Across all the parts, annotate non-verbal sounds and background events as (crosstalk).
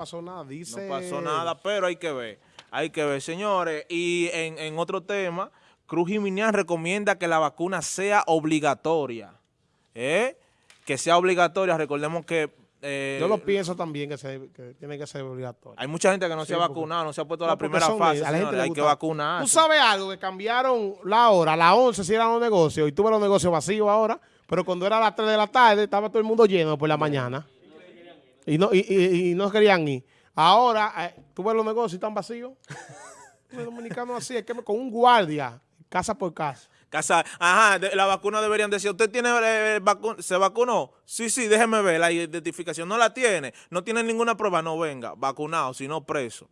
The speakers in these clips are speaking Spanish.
pasó nada, dice... No pasó nada, pero hay que ver, hay que ver, señores. Y en, en otro tema, Cruz Jiménez recomienda que la vacuna sea obligatoria, ¿eh? Que sea obligatoria, recordemos que... eh, Yo lo pienso también que, se, que tiene que ser obligatorio. Hay mucha gente que no Sí, se ha vacunado, no se ha puesto No, la primera fase, ellos, a la gente señores, le hay que vacunar. Tú sabes algo, que cambiaron la hora, a las 11 si eran los negocios, y tuve los negocios vacíos ahora, pero cuando era a las 3 de la tarde estaba todo el mundo lleno por la mañana. Y no, y, y- y no querían ir. Ahora, eh, tú ves los negocios y están vacíos. (laughs) Los dominicanos así, es que con un guardia, casa por casa. Casa, ajá, de- la vacuna deberían decir, ¿usted tiene eh, vacu- se vacunó? Sí, sí, déjeme ver la identificación. ¿No la tiene? ¿No tiene ninguna prueba? No, venga, vacunado, si no preso.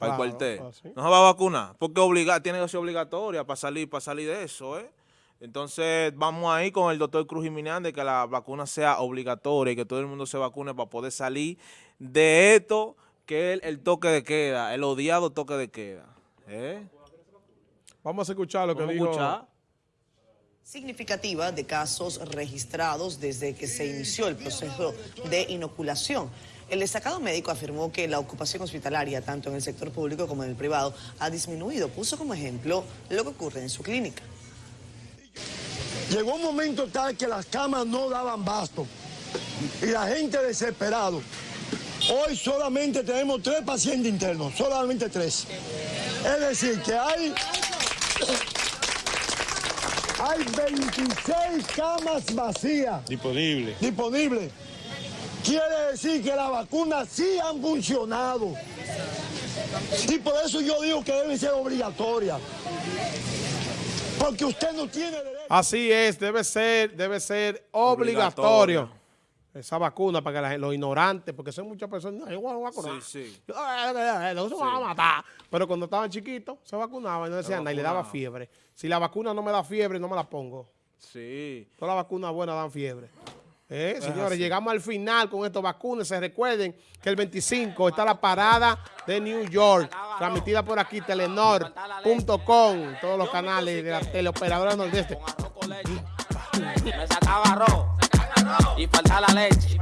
Al Claro, cuartel. así. No se va a vacunar, porque obliga, tiene que ser obligatoria para salir, para salir de eso, ¿eh? Entonces, vamos ahí con el doctor Cruz Jiménez de que la vacuna sea obligatoria y que todo el mundo se vacune para poder salir de esto que es el, el toque de queda, el odiado toque de queda. ¿eh? Vamos a escuchar lo que dijo. escuchar. significativa de casos registrados desde que se inició el proceso de inoculación. El destacado médico afirmó que la ocupación hospitalaria, tanto en el sector público como en el privado, ha disminuido. Puso como ejemplo lo que ocurre en su clínica. Llegó un momento tal que las camas no daban basto y la gente desesperado. Hoy solamente tenemos tres pacientes internos, solamente tres. Es decir, que hay, hay 26 camas vacías Disponible. disponibles. Quiere decir que las vacunas sí han funcionado. Y por eso yo digo que deben ser obligatorias. Porque usted no tiene derecho. Así es, debe ser, debe ser obligatorio. Esa vacuna para que la, los ignorantes, porque son muchas personas, "No, yo voy a vacunar. Sí, sí. Yo, No se van a matar. Pero cuando estaban chiquitos, se vacunaban y no decían nada y le daba fiebre. Si la vacuna no me da fiebre, no me la pongo. Sí. Todas las vacunas buenas dan fiebre. Eh, señores, llegamos al final con estas vacunas. Se recuerden que el 25 está la parada de New York, transmitida por aquí, telenor.com, todos los canales de la teleoperadora nordeste. Me sacaba arroz y falta la leche.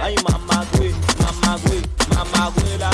Ay, mamá, güey, mamá, güey, mamá, güey, la